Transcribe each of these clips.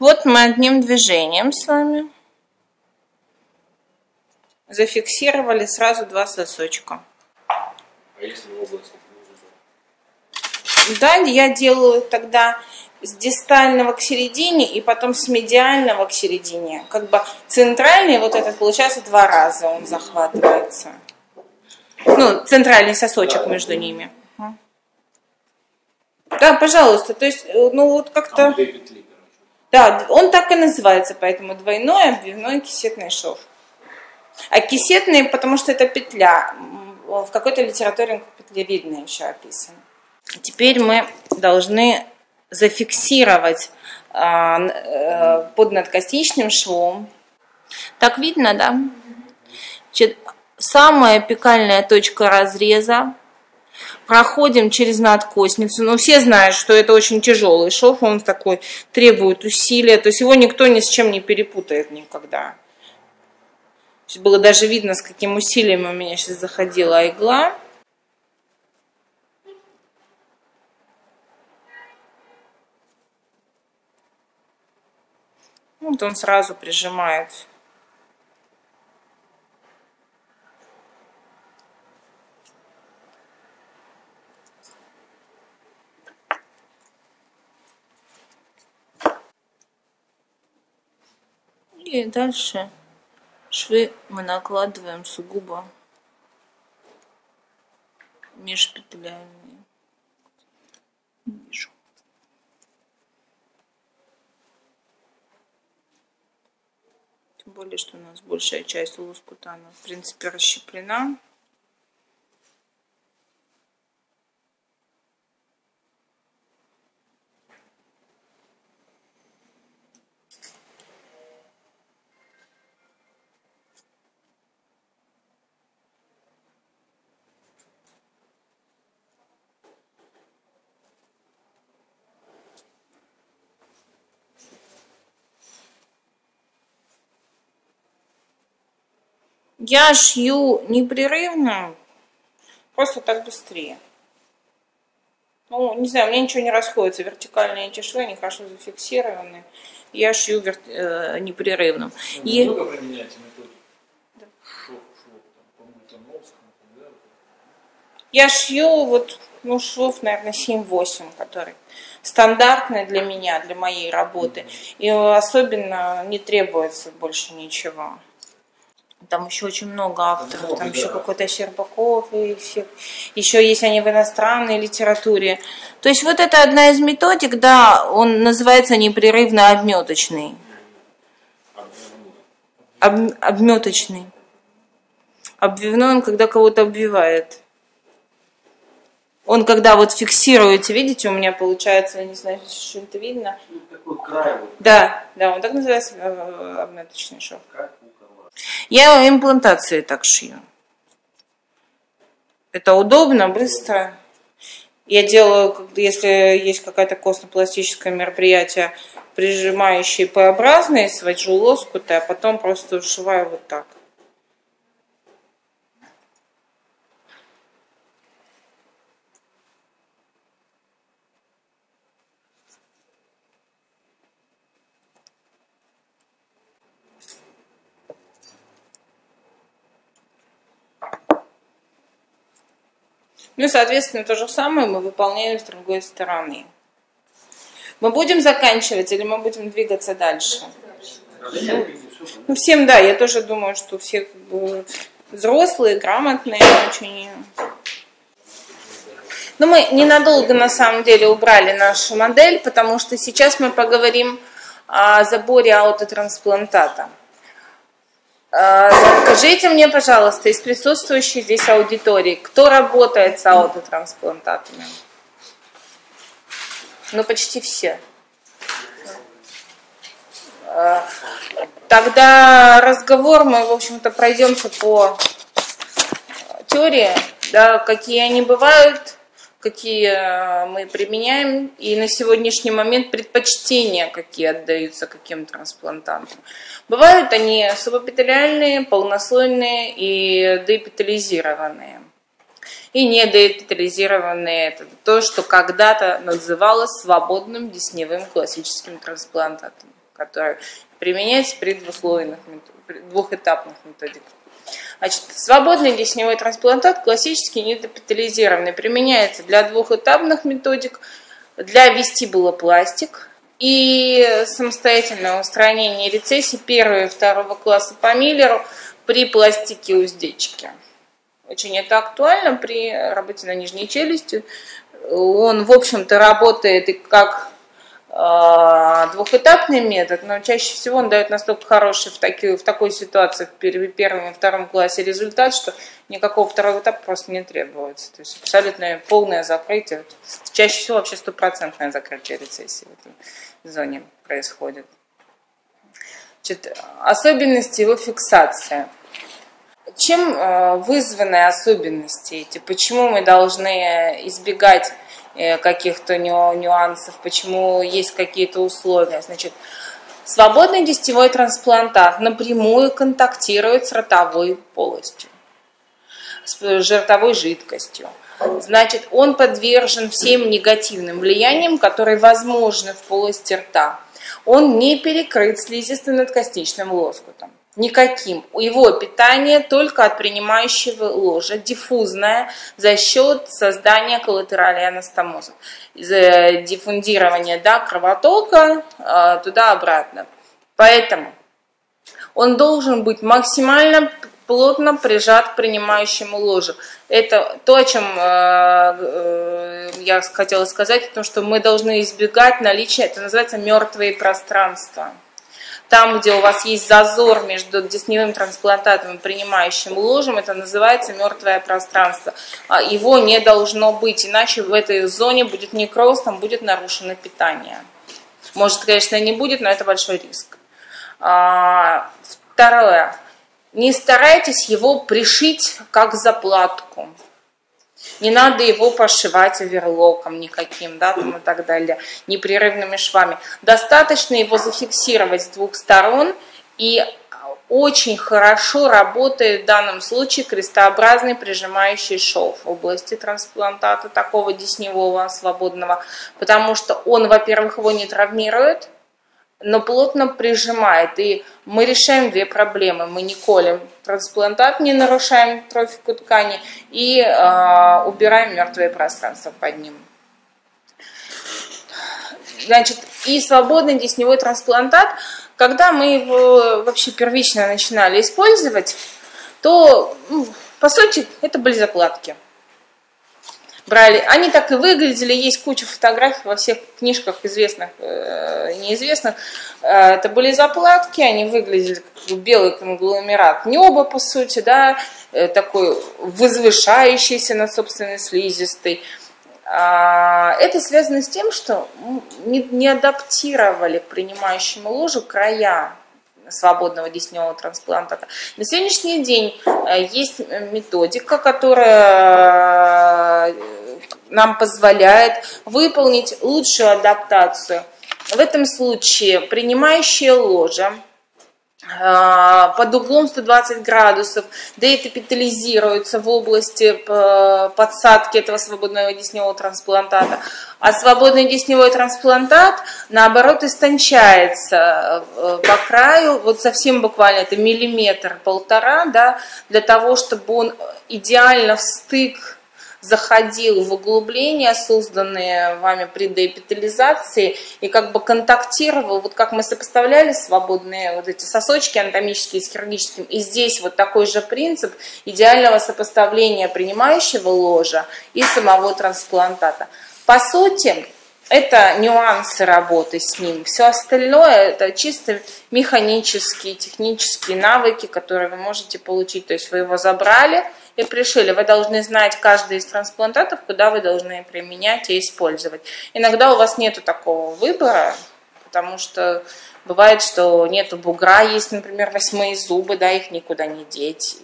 Вот мы одним движением с вами зафиксировали сразу два сосочка. А если в области Да, я делаю тогда с дистального к середине и потом с медиального к середине. Как бы центральный вот этот получается два раза он захватывается. Ну, центральный сосочек между ними. Да, пожалуйста. То есть, э, ну вот как-то... Короче. Да, он так и называется, поэтому двойной обвивной кисетный шов. А кисетный, потому что это петля. В какой-то литературе петлевидная еще описано. Теперь мы должны зафиксировать а, э, под надкосичным швом. Так видно, да? Значит, самая апикальная точка разреза. Проходим через надкосницу. Но все знают, что это очень тяжелый шов. Он такой требует усилия. То есть его никто ни с чем не перепутает никогда. Было даже видно, с каким усилием у меня сейчас заходила игла. Вот он сразу прижимает. И дальше швы мы накладываем сугубо межпетлями. Вижу. Тем более, что у нас большая часть лоскута, она, в принципе, расщеплена. Я шью непрерывно, просто так быстрее. Ну, не знаю, у меня ничего не расходится. Вертикальные эти швы, они хорошо зафиксированы. Я шью вер- э, непрерывно. Ну, И- Много применяете методик? Шов, шов, там, по Мультоновскому, да? Я шью вот, ну, швов, наверное, 7-8, который стандартный для меня, для моей работы. И особенно не требуется больше ничего. Там еще очень много авторов, там еще какой-то Щербаков, и все. еще есть они в иностранной литературе. То есть вот это одна из методик, да, он называется непрерывно обметочный. Об, обметочный. Обвивной он, когда кого-то обвивает. Он когда вот фиксируете, видите, у меня получается, я не знаю, что это видно. Ну, такой край Да, да, он так называется э, обметочный шов. как. Я имплантации так шью. Это удобно, быстро. Я делаю, если есть какое-то костно-пластическое мероприятие, прижимающие П-образные, свожу лоскуты, а потом просто ушиваю вот так. Ну соответственно, то же самое мы выполняем с другой стороны. Мы будем заканчивать или мы будем двигаться дальше? Ну, всем, да, я тоже думаю, что все как бы, взрослые, грамотные очень. Но мы ненадолго, на самом деле, убрали нашу модель, потому что сейчас мы поговорим о заборе аутотрансплантата. А, Скажите мне, пожалуйста, из присутствующей здесь аудитории, кто работает с аутотрансплантатами? Ну, почти все. А, Тогда разговор мы, в общем-то, пройдемся по теории, да, какие они бывают, какие э, мы применяем, и на сегодняшний момент предпочтения, какие отдаются каким трансплантантам. Бывают они субэпителиальные, полнослойные и деэпителизированные. И недеэпителизированные – это то, что когда-то называлось свободным десневым классическим трансплантатом, которая применяется при двуслойных, двухэтапных методиках. Значит, свободный десневой трансплантат классический недопитализированный применяется для двухэтапных методик, для вестибулопластик и самостоятельное устранение рецессий первого и второго класса по Миллеру при пластике уздечки. Очень это актуально при работе на нижней челюсти. Он, в общем-то, работает и как двухэтапный метод, но чаще всего он дает настолько хороший в, таки, в такой ситуации в первом и втором классе результат, что никакого второго этапа просто не требуется. То есть абсолютное полное закрытие, чаще всего вообще стопроцентное закрытие рецессии в этой зоне происходит. Значит, особенности его фиксации – чем э, вызваны особенности эти? Почему мы должны избегать э, каких-то нюансов? Почему есть какие-то условия? Значит, свободный десятевой трансплантат напрямую контактирует с ротовой полостью, с жиртовой жидкостью. Значит, он подвержен всем негативным влияниям, которые возможны в полости рта. Он не перекрыт слизистым надкостичным лоскутом никаким. Его питание только от принимающего ложа, диффузное, за счет создания коллатерали анастомоза, диффундирования да, кровотока э, туда-обратно. Поэтому он должен быть максимально плотно прижат к принимающему ложу. Это то, о чем э, э, я хотела сказать, о том, что мы должны избегать наличия, это называется мертвые пространства. Там, где у вас есть зазор между десневым трансплантатом и принимающим ложем, это называется мертвое пространство. А его не должно быть, иначе в этой зоне будет некроз, там будет нарушено питание. Может, конечно, не будет, но это большой риск. А, второе. Не старайтесь его пришить как заплатку. Не надо его пошивать оверлоком никаким, да, там и так далее, непрерывными швами. Достаточно его зафиксировать с двух сторон и очень хорошо работает в данном случае крестообразный прижимающий шов в области трансплантата такого десневого свободного, потому что он, во-первых, его не травмирует, но плотно прижимает. И мы решаем две проблемы. Мы не колем трансплантат, не нарушаем трофику ткани и э, убираем мертвое пространство под ним. Значит, и свободный десневой трансплантат, когда мы его вообще первично начинали использовать, то, ну, по сути, это были закладки брали. Они так и выглядели, есть куча фотографий во всех книжках известных, э, неизвестных. Э, это были заплатки, они выглядели как белый конгломерат неба, по сути, да, э, такой возвышающийся над собственной слизистой. А, это связано с тем, что не, не адаптировали к принимающему ложу края свободного десневого трансплантата. На сегодняшний день э, есть методика, которая нам позволяет выполнить лучшую адаптацию. В этом случае принимающая ложа а, под углом 120 градусов деэпитализируется в области э, подсадки этого свободного десневого трансплантата, а свободный десневой трансплантат, наоборот, истончается э, по краю, вот совсем буквально это миллиметр-полтора, да, для того, чтобы он идеально в стык заходил в углубления, созданные вами при деэпитализации, и как бы контактировал, вот как мы сопоставляли свободные вот эти сосочки анатомические с хирургическим, и здесь вот такой же принцип идеального сопоставления принимающего ложа и самого трансплантата. По сути, это нюансы работы с ним. Все остальное это чисто механические, технические навыки, которые вы можете получить. То есть вы его забрали, и пришили. Вы должны знать каждый из трансплантатов, куда вы должны применять и использовать. Иногда у вас нет такого выбора, потому что бывает, что нету бугра, есть, например, восьмые зубы, да, их никуда не деть.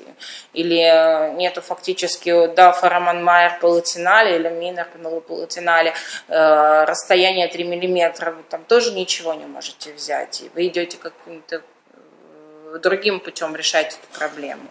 Или нету фактически, да, фараман майер палатинале или минер палатинале, э, расстояние 3 миллиметра, там тоже ничего не можете взять. И вы идете каким-то э, другим путем решать эту проблему.